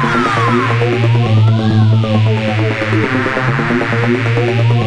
Thank you.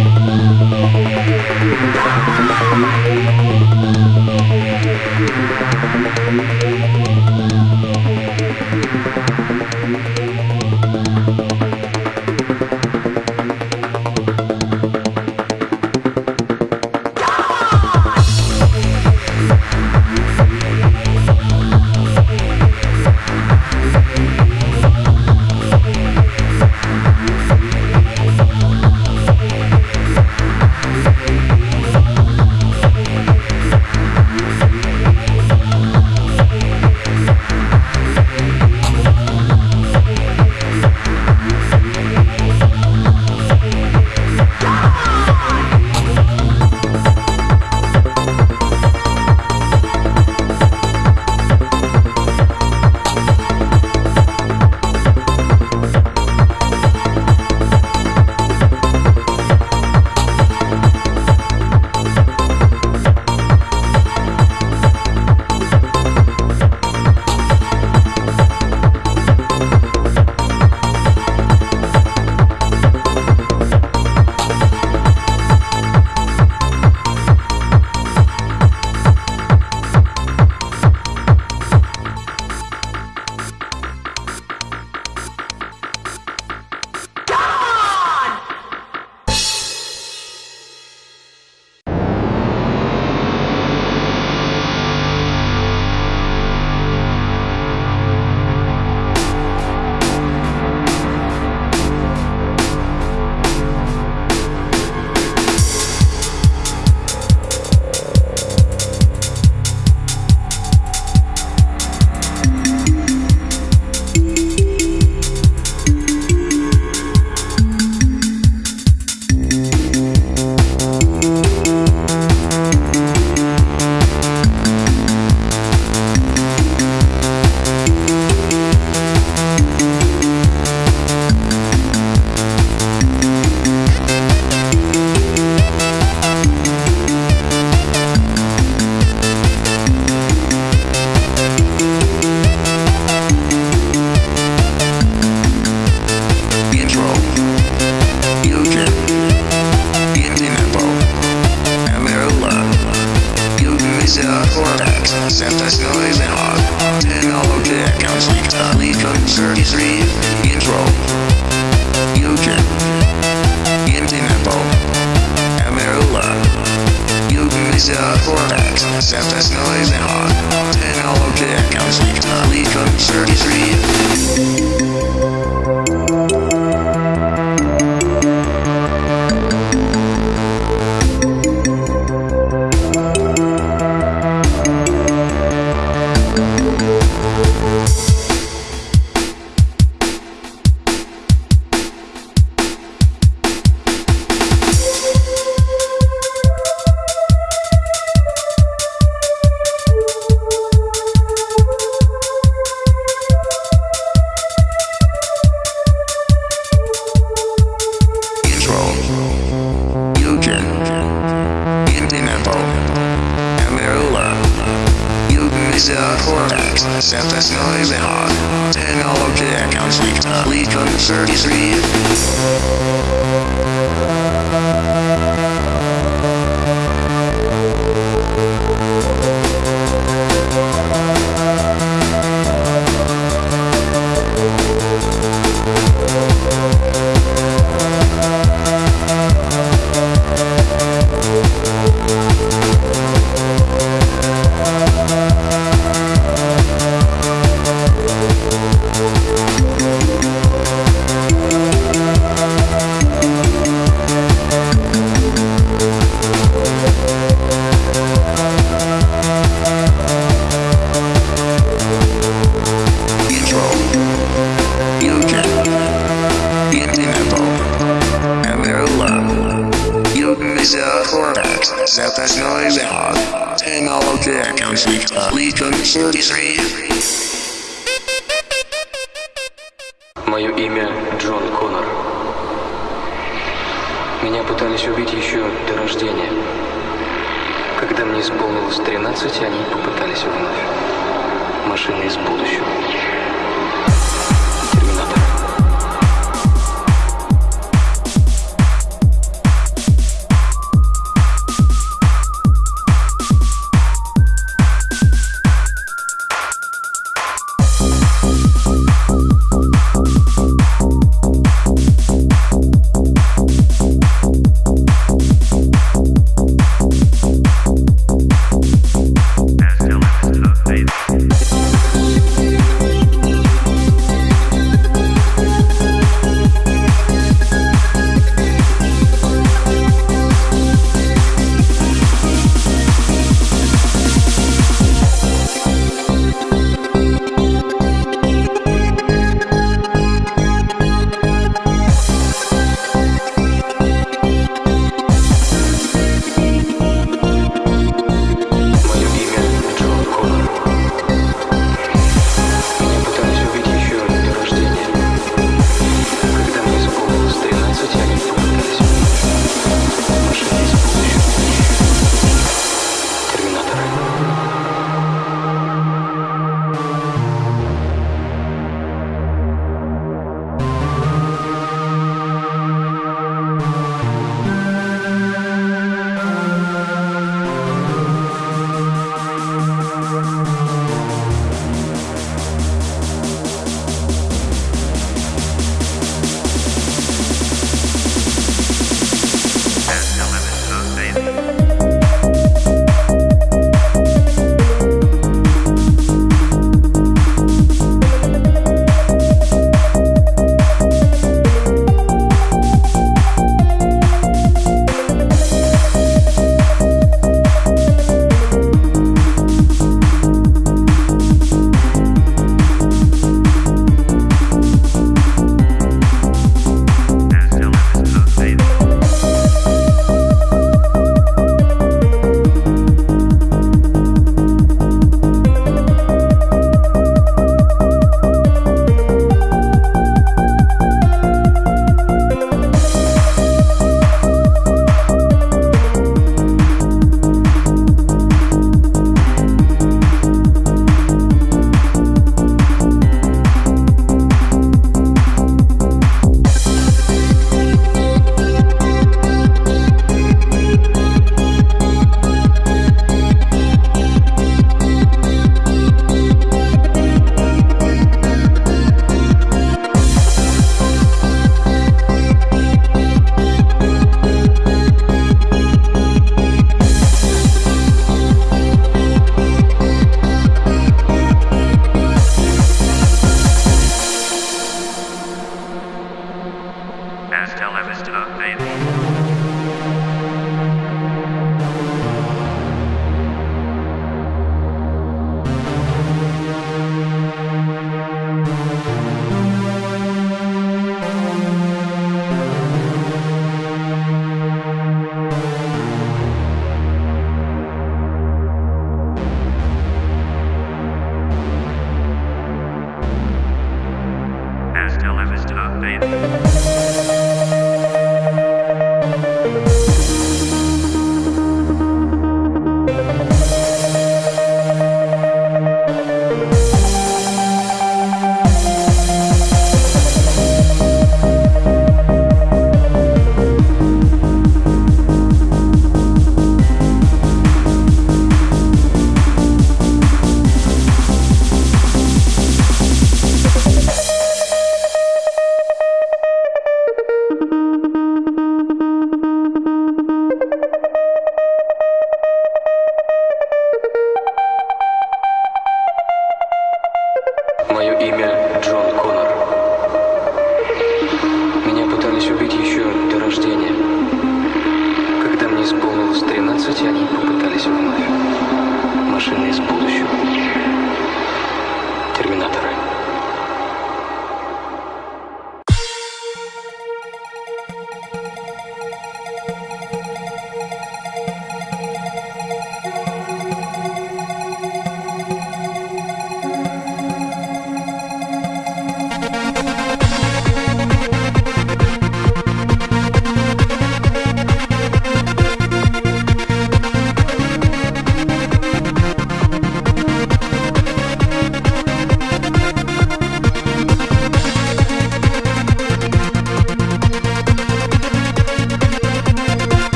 cortex, synthesizing on technology and complete, complete 33. Меня пытались убить еще до рождения. Когда мне исполнилось 13, они попытались вновь. Машина из будущего.